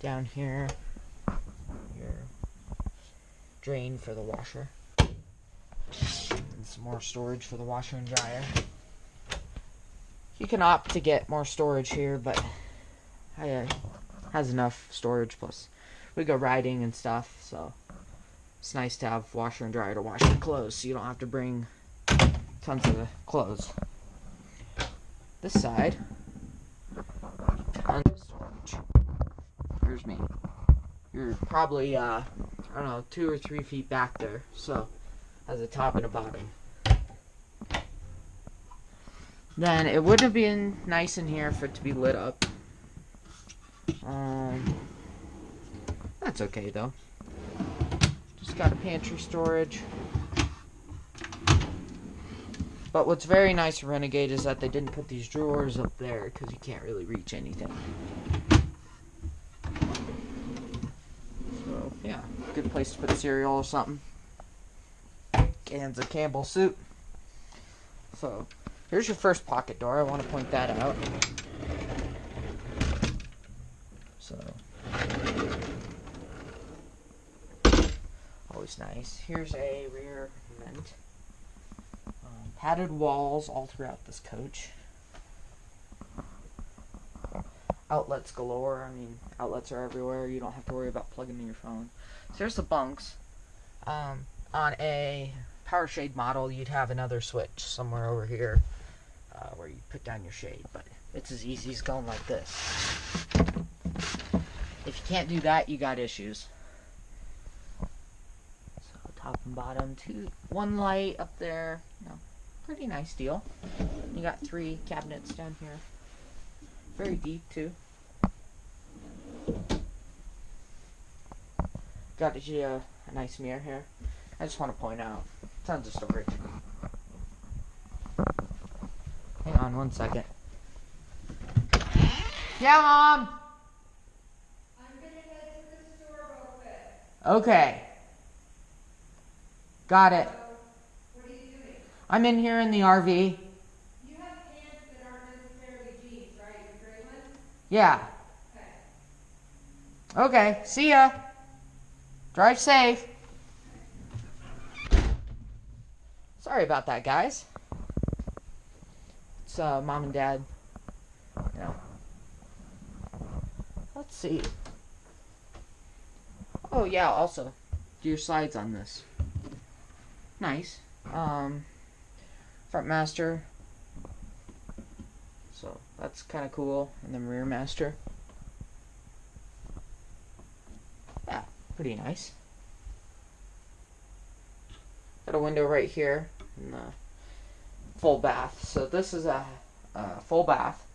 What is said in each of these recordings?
down here, your drain for the washer, and some more storage for the washer and dryer. You can opt to get more storage here, but I uh, has enough storage. Plus, we go riding and stuff, so it's nice to have washer and dryer to wash your clothes, so you don't have to bring tons of clothes. This side, tons of storage. Here's me. You're probably uh, I don't know, two or three feet back there, so has a top and a bottom. Then it would have been nice in here for it to be lit up. Um, that's okay though. Just got a pantry storage. But what's very nice Renegade is that they didn't put these drawers up there because you can't really reach anything. Yeah, good place to put cereal or something. Cans of Campbell soup. So, here's your first pocket door. I want to point that out. So, always nice. Here's a rear vent. Um, padded walls all throughout this coach. Outlets galore. I mean, outlets are everywhere. You don't have to worry about plugging in your phone. So there's the bunks. Um, on a power shade model, you'd have another switch somewhere over here uh, where you put down your shade, but it's as easy as going like this. If you can't do that, you got issues. So top and bottom, two, one light up there. Know, pretty nice deal. You got three cabinets down here. Very deep too. Got a, uh, a nice mirror here. I just want to point out, tons of storage. Hang on one second. Yeah, mom. Okay. Got it. What are you doing? I'm in here in the RV. You have pants that aren't necessarily jeans, right? The gray ones? Yeah. Okay. See ya. Drive safe. Sorry about that, guys. It's uh, mom and dad. Know. Let's see. Oh yeah. Also, do your slides on this. Nice. Um, front master. So that's kind of cool, and then rear master. Yeah, pretty nice. Got a window right here in the full bath. So this is a, a full bath.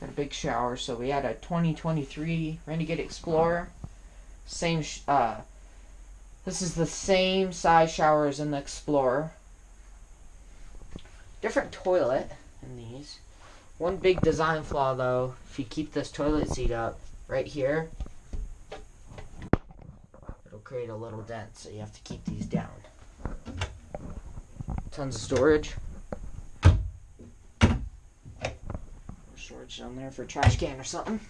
Got a big shower. So we had a 2023 Renegade Explorer. Same. Uh, this is the same size shower as in the Explorer. Different toilet in these. One big design flaw though, if you keep this toilet seat up right here, it'll create a little dent, so you have to keep these down. Tons of storage. Storage down there for a trash can or something.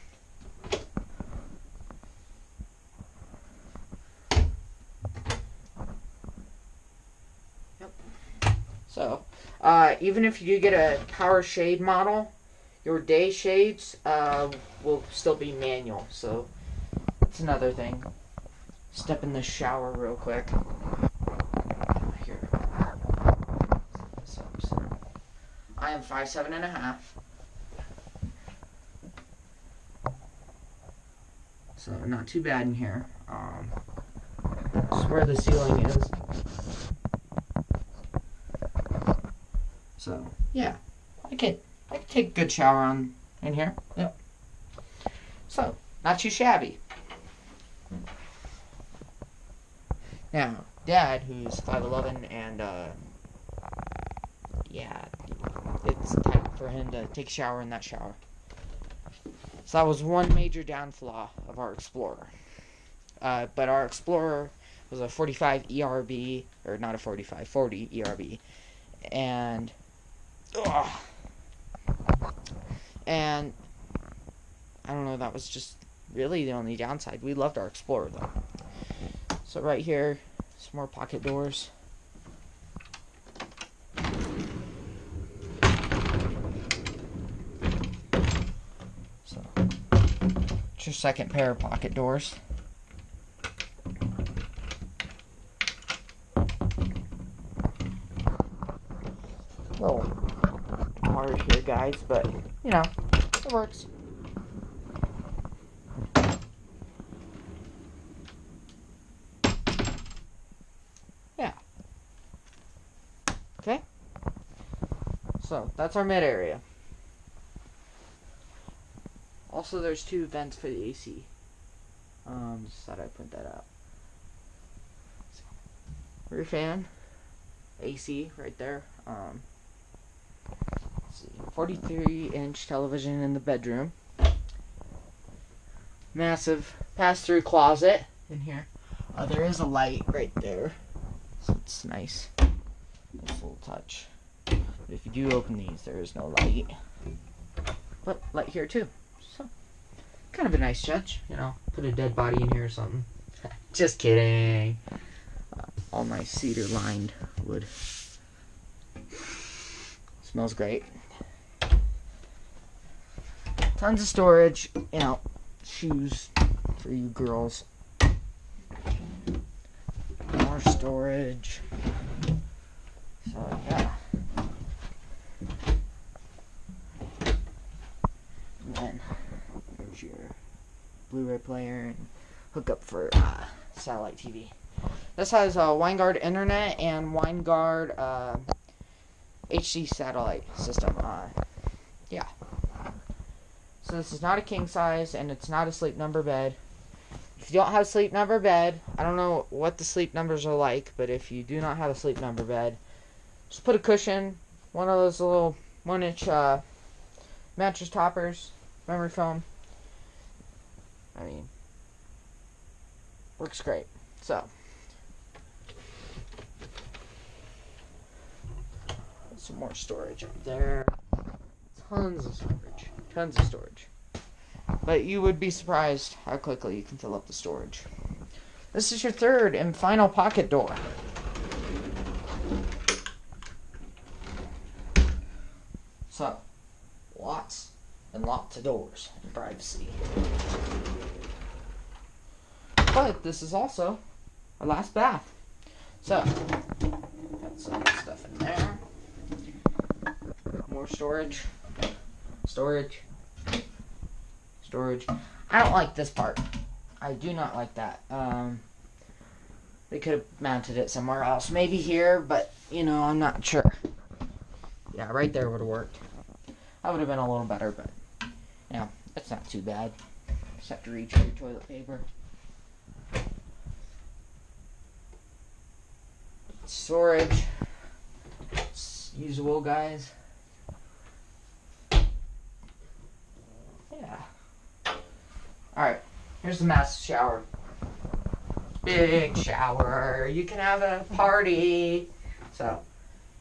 Yep. So, uh, even if you do get a power shade model, your day shades uh, will still be manual. So that's another thing. Step in the shower real quick. Here. I am five seven and a half. So not too bad in here. Um, this is where the ceiling is. So yeah, I could I take a good shower on in here. Yep. So not too shabby. Now, Dad, who's five eleven and uh, yeah, it's time for him to take a shower in that shower. So that was one major downfall of our Explorer. Uh, but our Explorer was a 45 ERB, or not a 45, 40 ERB, and ugh, and I don't know. That was just really the only downside. We loved our Explorer though. So right here, some more pocket doors. So, your second pair of pocket doors. Little hard here, guys, but you know, it works. Yeah. Okay. So that's our mid area. Also, there's two vents for the AC. Um, just thought I'd print that out. Rear fan, AC right there. Um, 43 inch television in the bedroom. Massive pass through closet in here. Uh, there is a light right there, so it's nice. Nice little touch. But if you do open these, there is no light. But light here too. So kind of a nice touch, you know. Put a dead body in here or something. Just kidding. Uh, all nice cedar lined wood. Smells great. Tons of storage, you know, shoes for you girls. More storage. So yeah. And then there's your Blu-ray player and hookup for uh, satellite TV. This has a Winegard internet and Winegard uh, HD satellite system. Uh, yeah. So this is not a king size and it's not a sleep number bed. If you don't have a sleep number bed, I don't know what the sleep numbers are like, but if you do not have a sleep number bed, just put a cushion, one of those little one inch uh, mattress toppers, memory foam. I mean, works great. So, some more storage up there. Tons of storage. Tons of storage. But you would be surprised how quickly you can fill up the storage. This is your third and final pocket door. So, lots and lots of doors and privacy. But this is also our last bath. So, got some stuff in there. More storage. Storage. Storage. I don't like this part. I do not like that. Um, they could have mounted it somewhere else. Maybe here, but, you know, I'm not sure. Yeah, right there would have worked. That would have been a little better, but, you know, it's not too bad. Just have to reach for your toilet paper. Storage. It's usable, guys. Yeah. Alright, here's the massive shower. Big shower. You can have a party. So,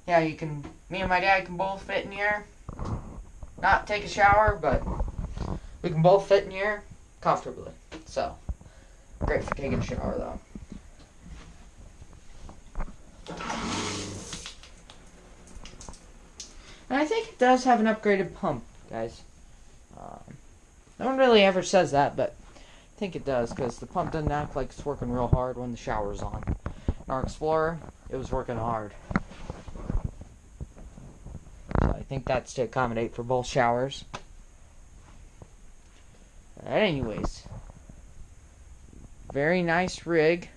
yeah, you can, me and my dad can both fit in here. Not take a shower, but we can both fit in here comfortably. So, great for taking a shower, though. And I think it does have an upgraded pump, guys. No one really ever says that, but I think it does because the pump doesn't act like it's working real hard when the shower's on. In our Explorer, it was working hard. So I think that's to accommodate for both showers. Anyways, very nice rig.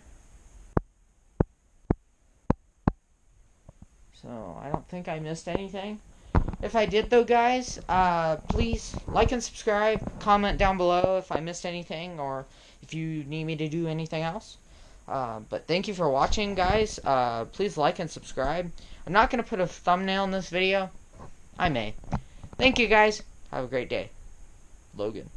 So I don't think I missed anything. If I did, though, guys, uh, please like and subscribe. Comment down below if I missed anything or if you need me to do anything else. Uh, but thank you for watching, guys. Uh, please like and subscribe. I'm not going to put a thumbnail in this video. I may. Thank you, guys. Have a great day. Logan.